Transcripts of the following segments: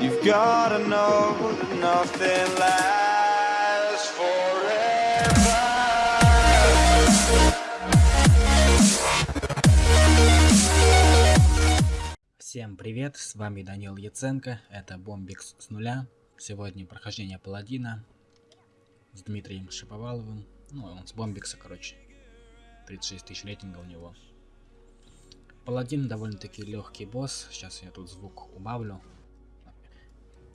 You've gotta know nothing lasts forever. Всем привет, с вами Данил Яценко, это Бомбикс с нуля. Сегодня прохождение Паладина с Дмитрием Шиповаловым. Ну, он с Бомбикса, короче. 36 тысяч рейтинга у него. Паладин довольно-таки легкий босс. Сейчас я тут звук убавлю.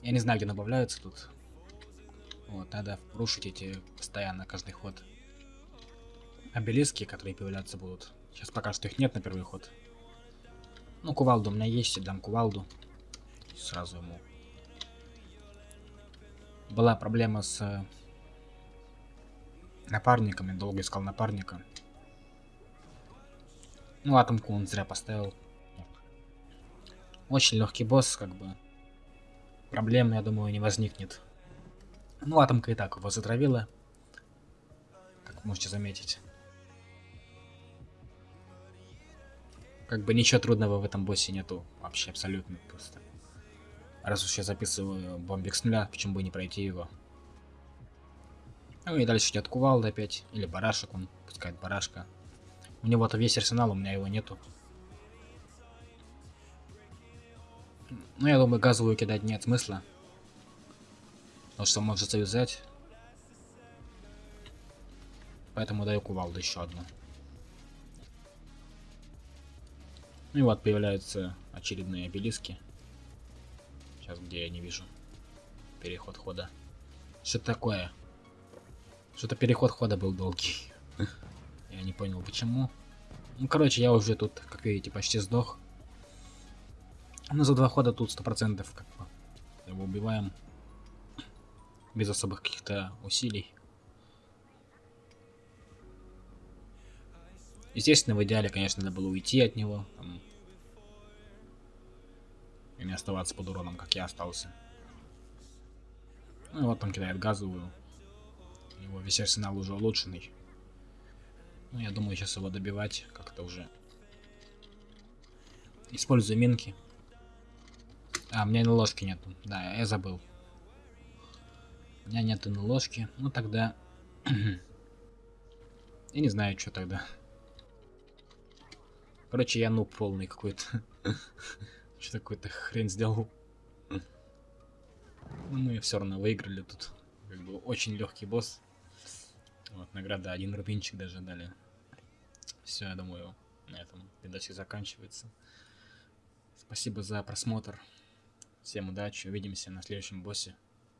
Я не знаю, где добавляются тут. Вот, надо рушить эти постоянно, каждый ход. Обелиски, которые появляться будут. Сейчас пока что их нет на первый ход. Ну, кувалду у меня есть, дам кувалду. Сразу ему. Была проблема с э, напарником, я долго искал напарника. Ну, атомку он зря поставил. Очень легкий босс, как бы. Проблем, я думаю, не возникнет. Ну, атомка и так его затравила. Как можете заметить. Как бы ничего трудного в этом боссе нету. Вообще абсолютно просто. Раз уж я записываю бомбик с нуля, почему бы не пройти его? Ну и дальше идет кувалда опять. Или барашек, он пускает барашка. У него-то весь арсенал, у меня его нету. Ну, я думаю, газовую кидать нет смысла. Потому что может завязать. Поэтому даю кувалду еще одну. Ну и вот появляются очередные обелиски. Сейчас где я не вижу. Переход хода. Что такое? Что-то переход хода был долгий. Я не понял почему. Ну, короче, я уже тут, как видите, почти сдох. Но за два хода тут сто процентов как бы его убиваем. Без особых каких-то усилий. Естественно, в идеале, конечно, надо было уйти от него. Там, и не оставаться под уроном, как я остался. Ну вот он кидает газовую. Его весь арсенал уже улучшенный. Ну, я думаю, сейчас его добивать как-то уже. Использую минки. А, у меня и ложки нету. Да, я забыл. У меня нету на ложки. Ну, тогда... я не знаю, что тогда. Короче, я нуб полный какой-то. Что такой-то хрен сделал. Ну, мы все равно выиграли тут. Как бы очень легкий босс. Вот, награда, один рубинчик даже дали. Все, я думаю, на этом видосик заканчивается. Спасибо за просмотр. Всем удачи, увидимся на следующем боссе.